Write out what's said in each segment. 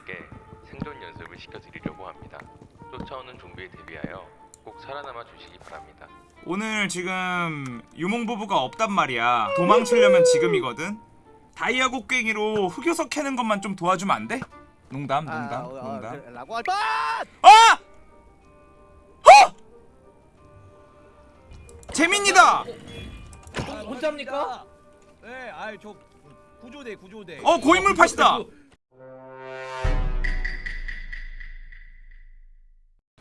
분들께 생존 연습을 시켜드리려고 합니다. 쫓아오는 좀비에 대비하여 꼭 살아남아 주시기 바랍니다. 오늘 지금 유몽 부부가 없단 말이야. 도망치려면 지금이거든. 다이아 곡괭이로 흑요석 캐는 것만 좀 도와주면 안 돼? 농담, 농담, 농담. 그, 라고 할 아! 아! 어! 재민이다. 혼자입니까? 네, 아이 저 구조대 구조대. 어 고인물 팟이다.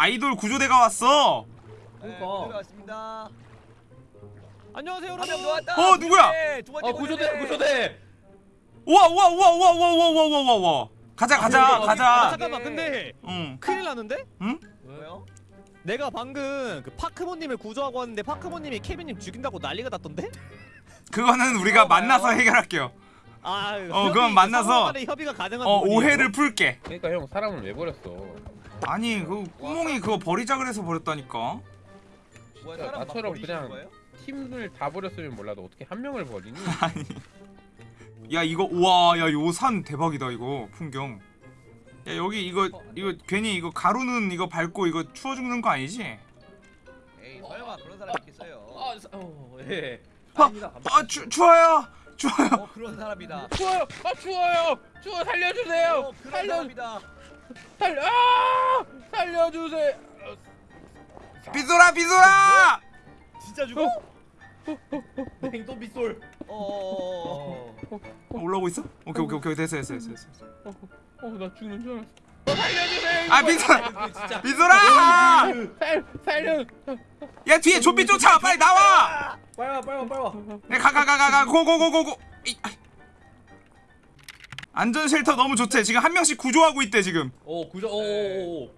아이돌 구조대가 왔어. 네, 그러니까. 들어갔습니다. 안녕하세요 한명 여러분. 들어왔다. 어, 누구야? 네, 두 번째 아 구조대 구조대. 우와 우와 우와 우와 우와 우와 우와 우와 우와. 가자 가자 아, 아, 가자. 잠깐만, 근데 응. 큰일 났는데? 왜요? 내가 방금 그 파크모님을 구조하고 왔는데 파크모님이 케빈님 죽인다고 난리가 났던데? 그거는 우리가 어. 만나서 해결할게요. 아, 어, 그건 만나서, 협의가 가능한 어? 오해를 풀게. 그러니까 형 사람을 왜 버렸어? 아니 그 구멍이 그거 버리자 그래서 버렸다니까. 뭐야, 사람 막 나처럼 버리시는 그냥- 거예요? 팀을 다 버렸으면 몰라도 어떻게 한 명을 버리니? 아니. 야 이거 우와 야 요 산 대박이다 이거 풍경. 야 여기 이거 이거 괜히 이거 가루는 이거 밟고 이거 추워 죽는 거 아니지? 에이, 설마 그런 사람 있겠어요? 아, 사- 어, 예. 아, 아닙니다. 아 추, 추워요 추워요. 어, 그런 사람이다. 추워요! 아 추워요! 추워 살려주세요! 어, 그런 살려 사람이다. 살려! 아! 살려주세요! 비소라 비소라. 진짜 죽어? 냉도 빗솔. 어, 어, 어. 어. 올라오고 있어? 오케이 오케이 오케이 됐어 됐어 됐어. 됐어. 어나 죽는 줄 알았어. 어, 살려주세요! 아 비소라 그 진짜. 비소라. 살 살려! 야 뒤에 좀비 쫓아 빨리 나와. 빨리 와 빨리 와 빨리 와. 가가가가가 고고고고고. 안전 쉘터 너무 좋대. 지금 한 명씩 구조하고 있대 지금. 어 구조. 오. 오, 오.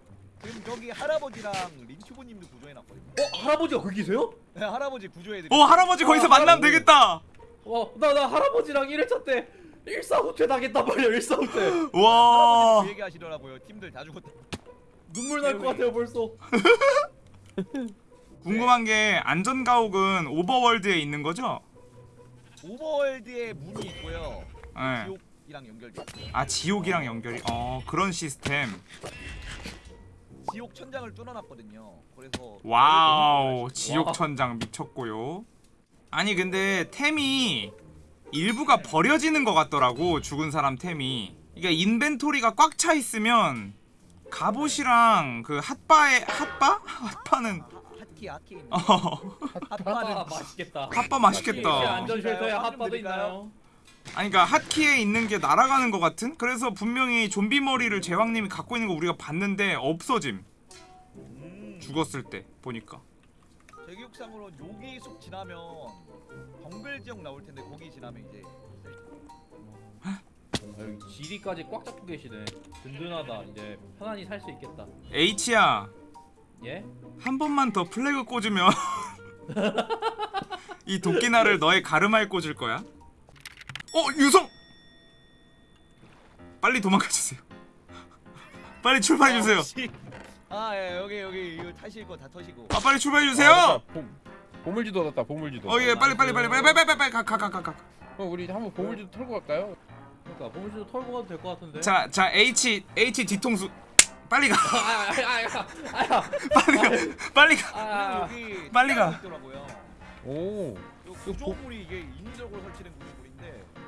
지금 저기 할아버지랑 린튜브님도 구조해놨거든요. 어 할아버지가 거기세요? 네, 할아버지 구조해드릴게요. 어 할아버지 거기서 어, 만나면 할아버지. 되겠다. 와나 나 할아버지랑 1회차 때 일사후퇴 당했단 말이야 일사후퇴. 와. 그 얘기 하시더라고요. 팀들 다 죽었다. 눈물 날 것 같아요 벌써. 궁금한 게 안전 가옥은 overworld에 있는 거죠? overworld에 문이 있고요. 네. 지옥 이랑 연결돼. 아 지옥이랑 연결이 어 그런 시스템. 지옥 천장을 뚫어놨거든요. 그래서 와우 와. 지옥 천장 미쳤고요. 아니 근데 템이 일부가 버려지는 것 같더라고 죽은 사람 템이. 이게 inventory가 꽉 차 있으면 갑옷이랑 그 핫바에 핫바? 핫바는 하- hotkey hotkey 어 핫바는 아 맛있겠다. 핫바 제 맛있겠다. 안전 shelter에 핫 핫바도? 있나요? 아니 그러니까 핫키에 있는 게 날아가는 것 같은? 그래서 분명히 좀비 머리를 제왕님이 갖고 있는 거 우리가 봤는데 없어짐. 음, 죽었을 때 보니까. 제 기억상으로 여기 숲 지나면 정글 지역 나올 텐데 거기 지나면 이제 아, 여기 지리까지 꽉 잡고 계시네. 든든하다. 이제 편안히 살 수 있겠다. H야 예? 한 번만 더 플래그 꽂으면 이 도끼날을 너의 가르마에 꽂을 거야. 어 유성. 빨리 도망가 주세요. 빨리 출발해 주세요. 혹시- 아 예, 여기 여기 이거 타실 거 다 터시고 아 빨리 출발해 아, 주세요. 맞다. 보- 보물지도 얻었다 보물지도. 어예 빨리 빨리 빨리 빨리 빨리 빨리 가 가 가가 가. 어, 우리 한번 보물지도 털고 갈까요? 그러니까 보물지도 털고 가도 될 것 같은데. 자, 자 H H 뒤통수 빨리 가. 아아아아 빨리 가. 빨리 가. 아, 여기 빨리 가. 오. 요 구조물이 이게 인위적으로 설치된 구조물인데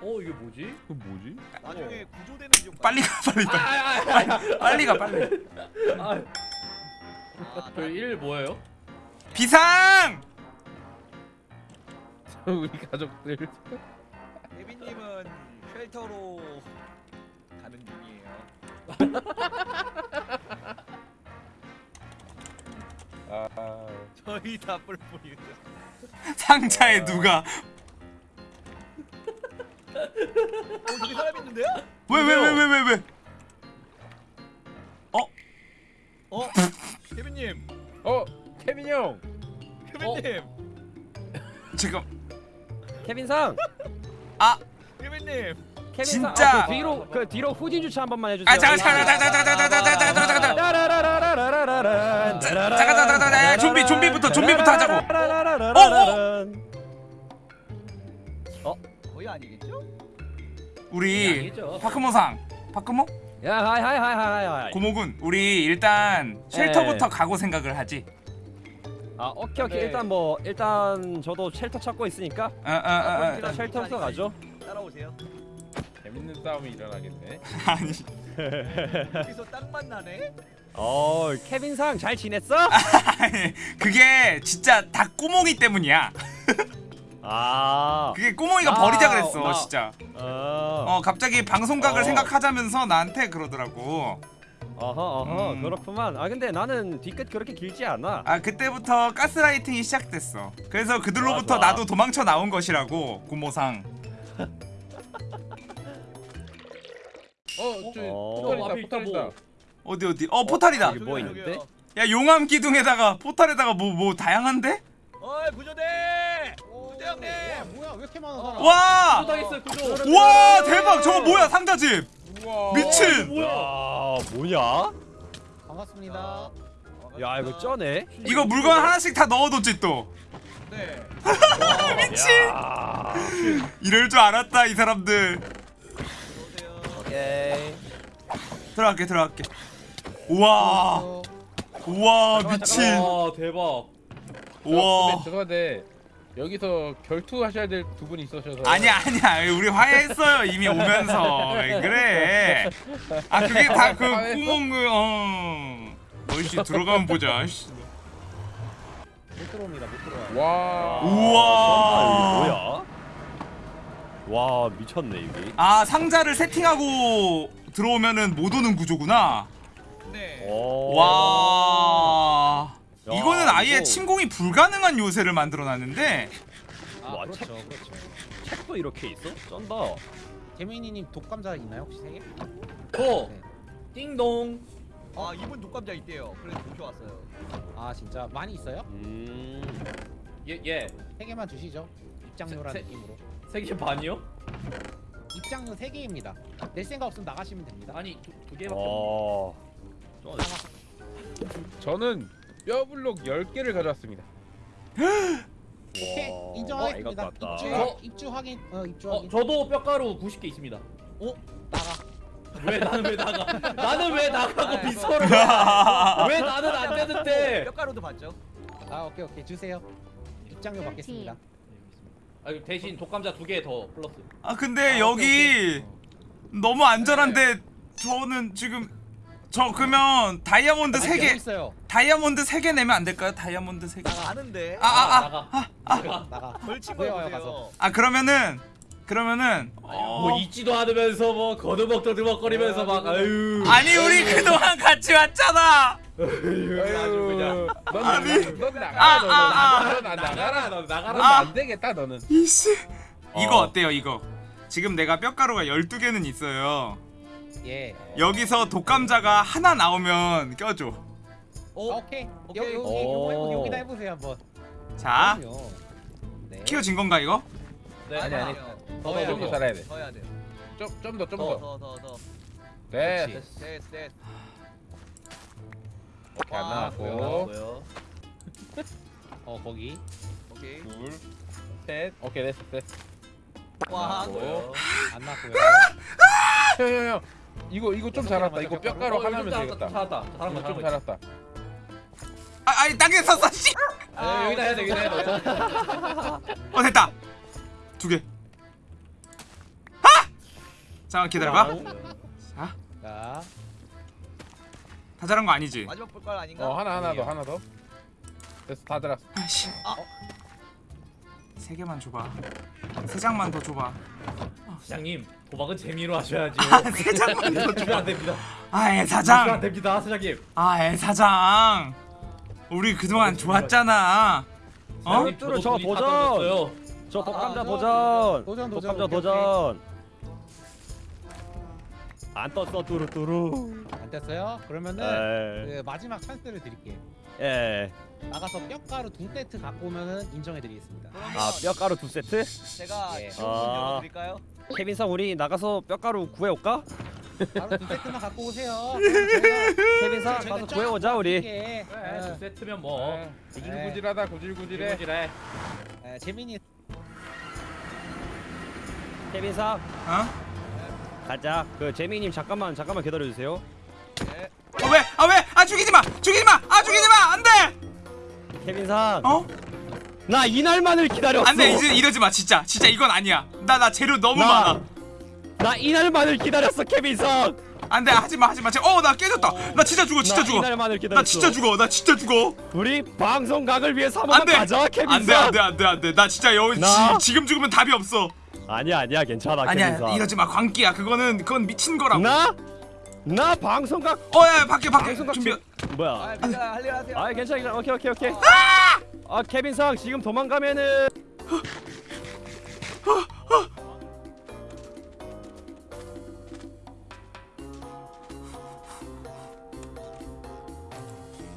어 이게 뭐지? 그 뭐지? 나중에 구조되는 지역 빨리 가 빨리 빨리. 빨리 가 빨리. 아, 아, 저일 뭐예요? 비상! 우리 가족들. 데빈님은 쉘터로 가는 중이에요. 아. 저희 다 뿔뿔이. 상자에 누가 어 저기 사람 있는데요? 왜왜 왜 왜 왜 왜? 어? 데빈님, 어, 케빈 형. 데빈님, 지금 케빈상 데빈님. 케빈상 진짜. 아, 그 뒤로 그 뒤로 후진 주차 한 번만 해주세요. 아 잠깐 잠깐 잠깐 잠깐 잠깐 잠깐 잠깐 잠깐 잠깐 잠깐 따라라라라라라란, 잠깐, 잠깐, 잠깐, 잠깐. 좀비, 좀비부터, 좀비부터 하자고. 따라라라라라란. 거의 아니겠죠? 우리 아니죠. 파크모상 파크모? 야 hi hi hi hi hi 고모군 우리 일단 shelter부터 예. 가고 생각을 하지 아 오케이 오케이 네. 일단 뭐 일단 저도 shelter 찾고 있으니까 어, 어, 어, 어. 일단 shelter부터 가죠 따라오세요. 재밌는 싸움이 일어나겠네. 아니 여기서 딱 만나네. 어 케빈상 잘 지냈어? 그게 진짜 다 꼬몽이 때문이야 아 그게 꼬몽이가 아, 버리자 그랬어 나- 진짜 어, 어 갑자기 방송각을 어. 생각하자면서 나한테 그러더라고 어허 어허 음. 그렇구만 아 근데 나는 뒤끝 그렇게 길지 않아 아 그때부터 가스라이팅이 시작됐어 그래서 그들로부터 좋아, 좋아. 나도 도망쳐 나온 것이라고 고모상 어, 저 어. 포탈이다, 앞에 있다, 포탈이다. 뭐. 어디 어디 어 포탈이다 여기 뭐 있는데? 야 용암 기둥에다가 포탈에다가 뭐뭐 다양한데? 어이 구조대. 구조형님. 뭐야? 왜 이렇게 많아 사람? 와! 당했어요. 그죠? 와 대박! 저거 뭐야? 상자집! 우와. 미친! 야 뭐냐? 반갑습니다. 야 이거 쩌네? 이거 물건 하나씩 다 넣어뒀지 또. 네. 미친! 야 이럴 줄 알았다 이 사람들. 들어갈게 들어갈게. 우와! 어, 우와 미친! 와 대박. 우와. 죄송한데 여기서 결투하셔야 될 두 분이 있으셔서. 아니야 아니야 우리 화해했어요 이미 오면서 왜 그래 아 그게 다 그? 구멍 그어 어이씨 들어가면 보자 씨. 못 들어옵니다. 못 들어와요. 와. 우와 뭐야? 와 미쳤네 이게 아 상자를 세팅하고 들어오면은 못 오는 구조구나 네. 오. 와 야, 이거는 아예 이거- 침공이 불가능한 요새를 만들어놨는데 아, 와, 그렇죠, 책- 그렇죠. 책도 이렇게 있어? 쩐다 재민이님 독감자 있나요 혹시 세 개? 저 네. 띵동. 아 이분 독감자 있대요. 그래서 도쿄 왔어요. 아 진짜 많이 있어요? 음 예 예. 세 개만 주시죠. 입장료란 느낌으로. 세개 반이요? 입장료 세 개입니다. 낼 생각 없으면 나가시면 됩니다. 아니 두, 두 개밖에. 없- 와 저는 뼈블록 10개를 가져왔습니다. 오케이 와, 인정하겠습니다. 같다. 입주 어? 입주 확인. 어 입주 어 확인. 저도 뼈가루 90개 있습니다. 나가. 왜 나는 왜 나가? 나는 왜 나가고. 비서를 해? 왜 나는 안 되는데? 뼈가루도 봤죠? 아 오케이 오케이 주세요. 입장료 받겠습니다. 아 대신 독감자 두 개 더 플러스. 아 근데 아, 여기 너무 안전한데 저는 지금 저 그러면 다이아몬드 아니, 세 여기 개 있어요. 다이아몬드 세개 내면 안 될까요? 다이아몬드 세 개. 아는데. 아, 아, 아. 나가. 나가. 나가. 벌칙 구해와요, 거예요. 아 그러면은 그러면 뭐 어, 잊지도 않으면서 뭐 거드먹 더드먹거리면서 막 아유. 아니 우리 그동안 같이 왔잖아. 아유, 그냥. 넌, 아니. 넌, 넌 나가라. 아, 넌, 아, 아. 넌, 넌 나가라. 너 나가라. 넌 아. 안 되겠다 너는. 이씨. 이거 어. 어때요 이거? 지금 내가 뼈가루가 12개는 있어요. 예. 여기서 독감자가 하나 나오면 껴줘. 아, 어? 오케이. 오케이. 여기 오. 여기다 해보세요 한번. 자. 네. 키워진 건가 이거? 네. 아니, 아니. 더 더, 해야 좀더 돼. 더 해야 돼요. 좀, 좀 더, 좀 더, 더. 더. 네. 됐어, 됐어. 오케이, 안 아, 나왔고. 어 거기. 오케이. 둘, 셋. 오케이, 됐어, 됐어. 와. 나왔고. 안 났고요. 형, 형, 형. 이거, 이거 좀. 개만 이거 뼈가루. 어, 하나면 이거 되겠다. 잘했다. 잘한 이거 거좀 잘한 거. 잘했다. 아, 아니 땅에 섰어. 씨. 아, 여기다 해야 돼. 여기다 해야 돼. 어 됐다. 두 개. 아! 잠깐 기다려봐. 자, 자. 다 잘한 거 아니지? 마지막 볼깔 아닌가? 어, 하나, 하나 더, 하나 더. 됐어, 다 들었어. 아씨. 아. 세 개만 줘봐. 세 장만 더 줘봐. 사장님 도박은 재미로 하셔야죠. 아, 더 주면 안. 됩니다. 아, 애 주면 안 사장. 됩니다, 사장님. 아, 애 사장. 우리 그동안 좋았잖아. 어? 뚜루, 저도 저 보전. 떨어졌어요. 저 독감자 아, 도전 도전, 도전, 독감자 도전 안 떴어 뚜루뚜루 안 됐어요? 그러면은 에, 그 마지막 찬스를 드릴게요. 예. 나가서 뼈가루 두 세트 갖고 오면은 인정해드리겠습니다. 아 뼈가루 두 세트? 제가 예. 지금 아. 열어드릴까요? 케빈 상 우리 나가서 뼈가루 구해올까? 바로 두 세트만 갖고 오세요. 저희가 케빈 상 저희가 가서 쫙 구해오자 우리 드릴게. 그래, 두 예. 세트면 뭐. 네. 구질구질하다, 구질구질해. 일구질해. 예, 재민이 케빈 상 어? 가자. 그 재민님 잠깐만 잠깐만 기다려 주세요. 네. 어 왜? 아 왜? 아 죽이지 마! 죽이지 마! 아 죽이지 마! 안 돼! 케빈상. 어? 나 이날만을 기다렸어. 안 돼! 이제 이러지 마 진짜 진짜 이건 아니야 나 나 재료 너무 나- 많아 나 이날만을 기다렸어 케빈상. 안돼 하지마 하지마 어나 깨졌다 나 진짜 죽어 진짜 나 죽어 이날만을 기다렸어. 나 진짜 죽어 나 진짜 죽어 우리 방송각을 위해서 한번 안돼 가자 케빈상. 안돼 안돼 안돼 안돼 나 진짜 여기 지금 죽으면 답이 없어 아니야 아니야 괜찮아 아니야 케빈상. 이러지 마 광기야 그거는 그건 미친 거라고 나? 나 방송각 어야 밖에 밖에 방송각 준비 뭐야? 아 할일 하세요. 아 괜찮아 괜찮아 오케이 오케이 오케이 아 케빈상 지금 도망가면은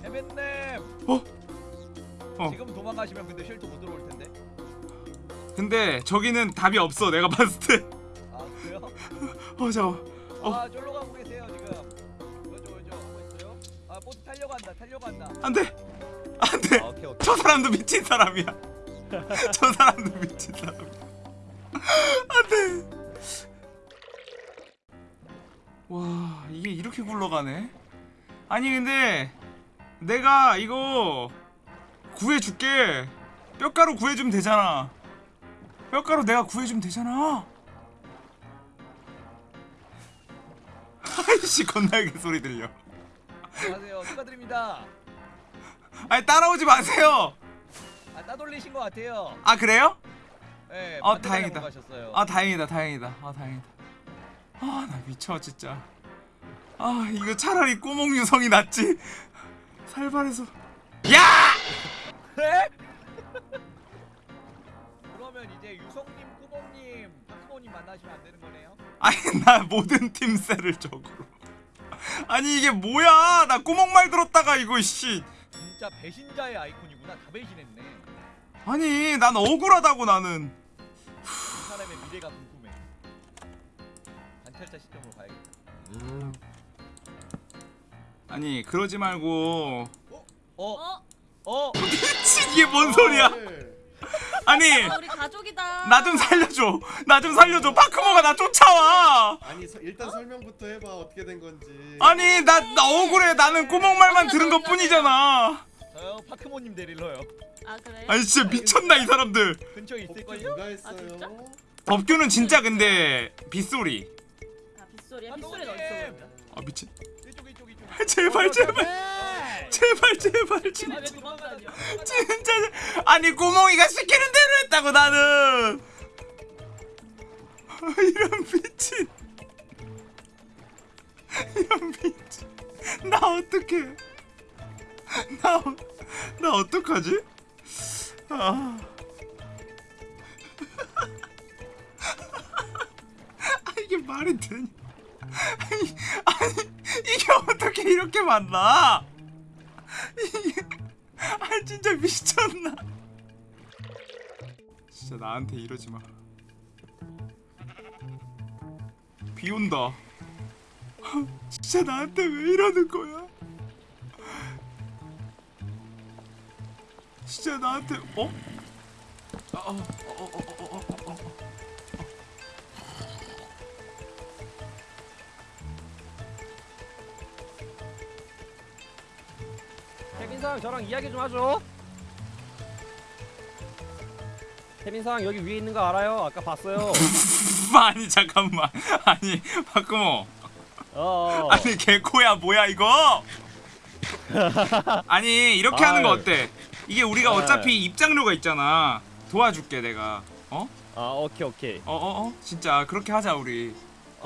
해맨님. 어? 어. 지금 도망가시면 근데 쉘터 못 들어올 텐데. 근데 저기는 답이 없어 내가 봤을 때어 아 그래요? 잠깐 어. 아 아 보트 타려고 한다 타려고 한다. 안돼! 안돼! 아, 오케이 오케이. 저 사람도 미친 사람이야. 저 사람도 미친 사람이야. 안돼! 와 이게 이렇게 굴러가네? 아니 근데 내가 이거 구해줄게. 뼈가루 구해주면 되잖아. 뼈가루 내가 구해주면 되잖아. 아이씨 건날개 소리 들려 안녕하세요 축하드립니다. 아니 따라오지 마세요 아 따돌리신 것 같아요. 아 그래요? 네. 어, 반대 다행이다. 가셨어요. 아 다행이다 다행이다 아 다행이다 아 나 미쳐 진짜 아 이거 차라리 꼬몽 유성이 낫지 살발해서 야! 네? 그러면 이제 유성님, 꾸봉님, 박수모님 만나시면 안 되는 거네요? 아니 나 모든 팀 셀을 적으로 아니 이게 뭐야 나 꼬몽 말 들었다가 이거 씨 진짜 배신자의 아이콘이구나. 다 배신했네. 아니 난 억울하다고 나는 이 사람의 미래가 궁금해. 관찰자 시점으로 가야겠다. 아니 그러지 말고 어? 어? 미친 이게 뭔 소리야 아니 아, 우리 가족이다. 나 좀 살려줘 나 좀 살려줘 파크모가 나 쫓아와 아니 서, 일단 설명부터 해봐 어떻게 된 건지 아니 나, 나 억울해 나는 꼬몽 말만 들은 것 뿐이잖아 저요 파크모님 데릴러요. 아 그래? 아니 진짜 미쳤나 이 사람들 근처에 있을걸요? 했어요? 진짜? 법규는 진짜 근데 빗소리 아 빗소리야. 빗소리는 어디서 그러면? 아 미친 이쪽 이쪽 이쪽. 제발 제발 제발 제발 아, 진짜? 진짜. 아니 꼬몽이가 시키는 대로 했다고 나는. 아, 이런 미친. 이런 미친. 나 어떡해. 나, 어- 나 어떡하지? 아. 아 이게 말이 되냐 아니, 아니 이게 어떻게 이렇게 만나 아 진짜 미쳤나 진짜 나한테 이러지 마. 비 온다. 진짜 나한테 왜 이러는 거야? 진짜 나한테 어? 어, 어, 어, 어, 어, 어, 어, 어. 케빈상 저랑 이야기 좀 하죠. 케빈상 여기 위에 있는 거 알아요? 아까 봤어요. 아니 잠깐만. 아니 박구모. 어. 아니 개코야 뭐야 이거? 아니 이렇게 하는 거. 어때? 이게 우리가 네. 어차피 입장료가 있잖아. 도와줄게 내가. 어? 아 오케이 오케이. 어, 어, 어? 진짜 그렇게 하자 우리.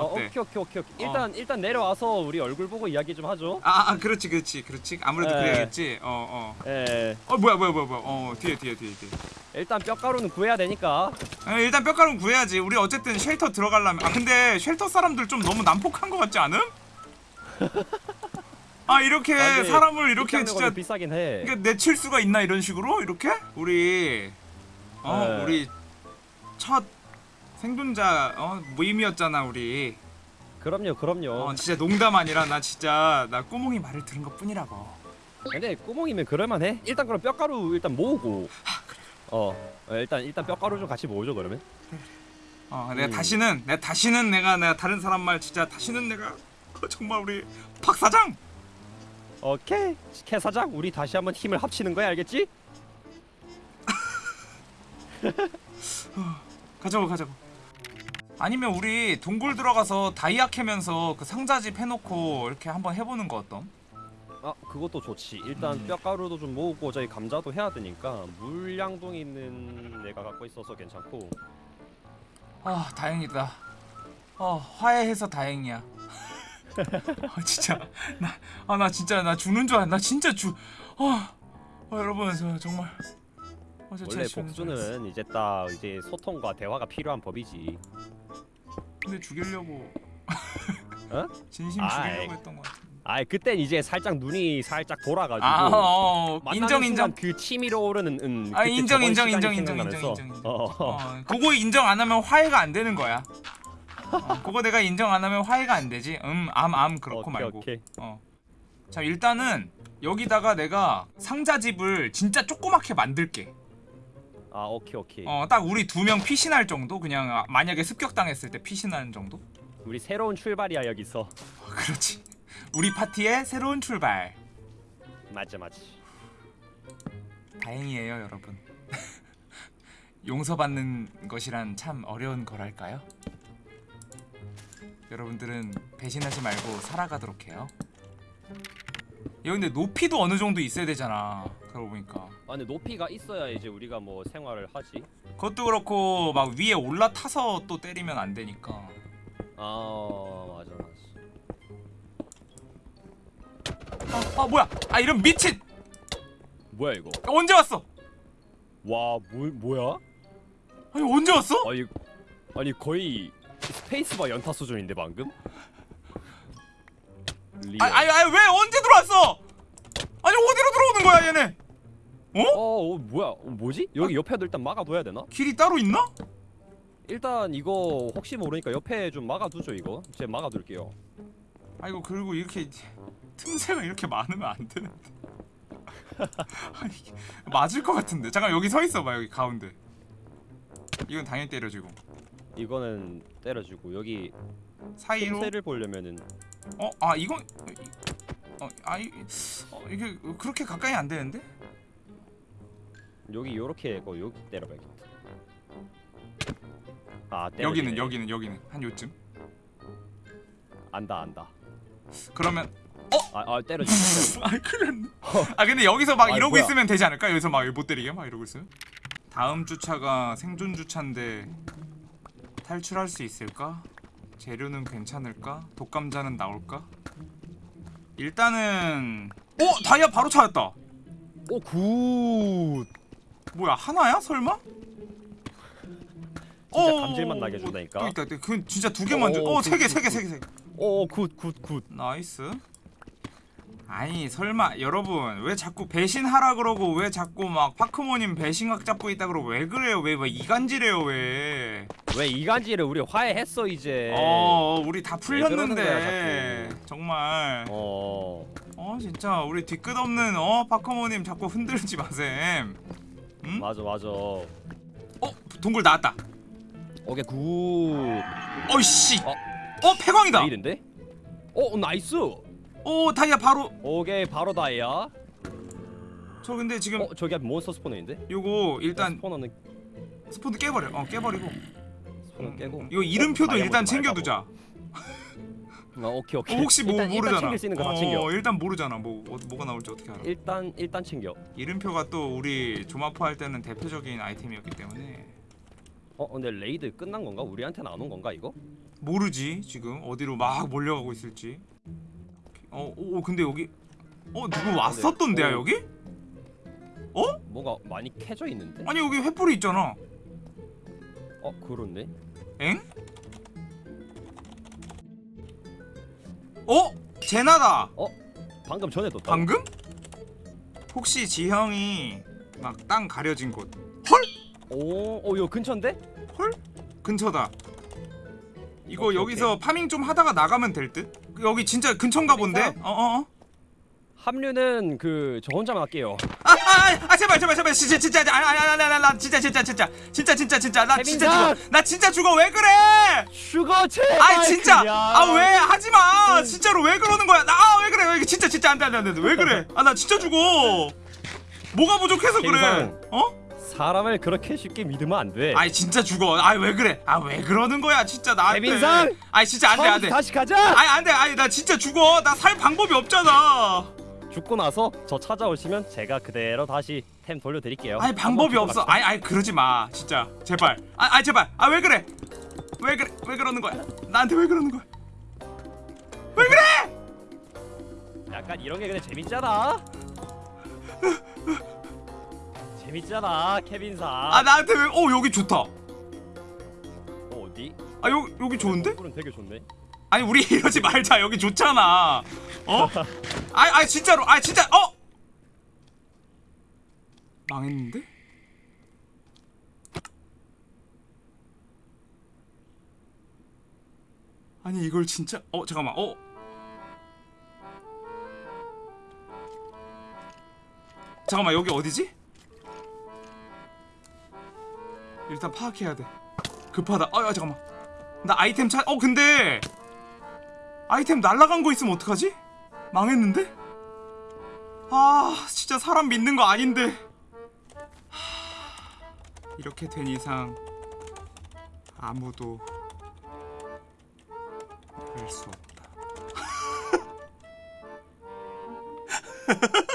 어, 어때? 오케이 오케이 오케이 오케이. 일단 일단 내려와서 우리 얼굴 보고 이야기 좀 하죠. 아, 아 그렇지, 그렇지, 그렇지. 아무래도 네. 그래야겠지. 어, 어. 예. 어, 뭐야, 뭐야, 뭐야, 뭐야. 어, 뒤에, 뒤에, 뒤에, 뒤에. 일단 뼈가루는 구해야 되니까. 아, 일단 뼈가루 구해야지. 우리 어쨌든 쉘터 들어가려면. 아, 근데 쉘터 사람들 좀 너무 난폭한 것 같지 않음? 아, 이렇게 아, 근데 사람을 이렇게 진짜 좀 비싸긴 해. 이게 내칠 수가 있나 이런 식으로 이렇게? 우리 어, 네. 우리 첫 생존자 어 모임이었잖아 우리. 그럼요 그럼요. 어, 진짜 농담 아니라 나 진짜 나 꼬몽이 말을 들은 것 뿐이라고. 근데 꾸몽이면 그럴만해. 일단 그럼 뼈가루 일단 모으고. 어 어, 일단 일단 뼈가루 좀 같이 모으죠 그러면. 어 내가 음. 다시는 내가 다시는 내가 내가 다른 사람 말 진짜 다시는 내가 그 정말 우리 박 사장 오케이 캐 사장 우리 다시 한번 힘을 합치는 거야 알겠지? 가자고 가자고 아니면 우리 동굴 들어가서 다이아 캐면서 그 상자집 해놓고 이렇게 한번 해보는 거 어떤? 아 그것도 좋지. 일단 음. 뼈가루도 좀 모으고 저희 감자도 해야 되니까 물량동에 있는 내가 갖고 있어서 괜찮고. 아 다행이다. 어 화해해서 다행이야. 아 진짜. 나아나 진짜 나 죽는 줄 알아 나 진짜 죽 아, 아 여러분 저 정말 원래 줄 알았어. 복수는 이제 딱 이제 소통과 대화가 필요한 법이지 근데 죽이려고 어? 진심. 죽이려고 했던 거 같아 아 그땐 이제 살짝 눈이 살짝 돌아가지고 아 어, 어, 만나는 인정 인정 순간 그 치밀어 오르는 음, 아, 인정, 인정, 인정, 인정. 인정, 인정, 인정. 어. 어, 그거 인정 안 하면 화해가 안 되는 거야 어, 그거 내가 인정 안 하면 화해가 안 되지 음 암 암 그렇고 오케이, 말고 오케이. 어. 자 일단은 여기다가 내가 상자집을 진짜 조그맣게 만들게 아 오케이 오케이. 어 딱 우리 두 명 피신할 정도? 그냥 아, 만약에 습격당했을 때 피신하는 정도? 우리 새로운 출발이야 여기서. 어, 그렇지. 우리 파티의 새로운 출발. 맞지 맞지 다행이에요 여러분. 용서받는 것이란 참 어려운 거랄까요? 여러분들은 배신하지 말고 살아가도록 해요. 야 근데 높이도 어느 정도 있어야 되잖아 그러고 보니까 아 근데 높이가 있어야 이제 우리가 뭐 생활을 하지. 그것도 그렇고 막 위에 올라타서 또 때리면 안 되니까. 아 맞아 맞아. 아, 아 뭐야? 아 이런 미친! 뭐야 이거? 언제 왔어? 와 뭐, 뭐야? 아니 언제 왔어? 아니 아니 거의 스페이스바 연타 수준인데 방금? real. 아, 아니 아니 왜 언제 들어왔어? 아니 어디로 들어오는 거야 얘네 어, 어 뭐야? 어, 뭐지? 여기 옆에도 일단 막아둬야 되나? 길이 따로 있나? 일단 이거 혹시 모르니까 옆에 좀 막아두죠 이거. 제가 막아둘게요. 아이고 그리고 이렇게 틈새가 이렇게 많으면 안 되는데. 아니 맞을 것 같은데. 잠깐 여기 서 있어봐 여기 가운데. 이건 당연히 때려주고. 이거는 때려주고 여기 사이로? 틈새를 보려면은. 어? 아 이건 어 아이 어, 이게 그렇게 가까이 안 되는데 여기 요렇게 하고 여기 때려봐야겠다 아 때려지네. 여기는 여기는 여기는. 한 요쯤? 안다 안다. 그러면 아, 아 때려지 아 큰일 났네. 아 근데 여기서 막 아이, 이러고 뭐야. 있으면 되지 않을까? 여기서 막 못 때리게? 막 이러고 있으면? 다음 주차가 생존 주차인데 탈출할 수 있을까? 재료는 괜찮을까? 독감자는 나올까? 일단은 오 다이아 바로 찾았다. 오 good 뭐야 하나야? 설마? 진짜 오, 감질맛 나게 해준다니까. 또 있다 또그 진짜 두 개만 줘. 오, 어 세 개 good, 세 개 good, 세 개 세 개. 오 good good good. nice. 아니 설마 여러분 왜 자꾸 배신하라 그러고 왜 자꾸 막 파크모님 배신각 잡고 있다 그러고 왜 그래요? 왜 왜 이간질해요 왜? 왜 이간질을 우리 화해했어 이제? 어, 우리 다 풀렸는데. 거야, 정말. 어. 어 진짜 우리 뒤끝 없는 어 파크모님 자꾸 흔들지 마셈 응? 맞아 맞아. 어 동굴 나왔다. 오케이 good. 어이씨. 어. 어 폐광이다. 레일인데? 어 nice. 오 다이아 바로. 오케이 바로 다이아. 저 근데 지금 어 저기 monster spawner인데? 요거 일단 spawner는 spawner 깨버려. 어 깨버리고. spawner 깨고. 이거 이름표도 다이아몬드 일단 말고. 챙겨두자 어, 오케이 어, 오케이. 혹시 뭐 일단, 모르잖아. 일단 챙길 수 있는 거다 어, 챙겨. 일단 모르잖아. 뭐 어, 뭐가 나올지 어떻게 알아. 일단 일단 챙겨. 이름표가 또 우리 조마포 할 때는 대표적인 아이템이었기 때문에. 어 근데 raid 끝난 건가? 우리한테는 안 온 건가 이거? 모르지 지금. 어디로 막 몰려가고 있을지. 어, 오 근데 여기 어 누구 왔었던데야 어. 여기? 뭐가 많이 캐져 있는데? 아니 여기 횃불이 있잖아. 어 그렇네. 엥? 어? 제나다. 방금 전에 떴다. 방금? 혹시 지형이 막 땅 가려진 곳. 오어 이거 근처인데? 근처다. 이거 오케이, 여기서 파밍 좀 하다가 나가면 될 듯? 여기 진짜 근처인가 본데? 어어어? 합류는 그 저 혼자만 할게요 아, 아, 아 제발 제발 제발. 진짜 진짜 아니 아니 아니 아니 나 진짜 진짜 진짜. 진짜 진짜 진짜. 나 진짜! 죽어. 나 진짜 죽어. 왜 그래? 슈거 제발 아니 진짜. 아 왜? 하지 마. 진짜로 왜 그러는 거야? 나 아 왜 그래? 왜 진짜 진짜 안돼 안돼 안돼 왜 그래? 아 나 진짜 죽어. 뭐가 부족해서 그래. 어? 사람을 그렇게 쉽게 믿으면 안 돼. 아니 진짜 죽어. 아왜 그래? 아 왜 그러는 거야? 진짜 나한테. 태민상! 아니 진짜 안돼 안돼. 다시 가자! 아니 안돼. 아니 나 진짜 죽어. 나 살 방법이 없잖아 죽고 나서 저 찾아오시면 제가 그대로 다시 템 돌려드릴게요. 아니 방법이 없어. 아니 아니 그러지 마. 진짜. 제발. 아 아니 제발. 아 왜 그래? 왜 그래? 왜 그러는 거야? 나한테 왜 그러는 거야? 왜 그래. 약간 이런 게 근데 재밌잖아. 재밌잖아 케빈상 아 나한테 왜어 여기 좋다. 어, 어디? 아 여기 여기 좋은데? 은 되게 좋네 아니 우리 이러지 말자. 여기 좋잖아. 어? 아니 아니 진짜로. 아니 진짜 어? 망했는데? 아니 이걸 진짜 어 잠깐만 어? 잠깐만 여기 어디지? 일단 파악해야 돼. 급하다. 아 아, 잠깐만. 나 아이템 찾.. 어 근데 아이템 날라간 거 있으면 어떡하지? 망했는데? 아 진짜 사람 믿는 거 아닌데 하, 이렇게 된 이상 아무도 할수 없다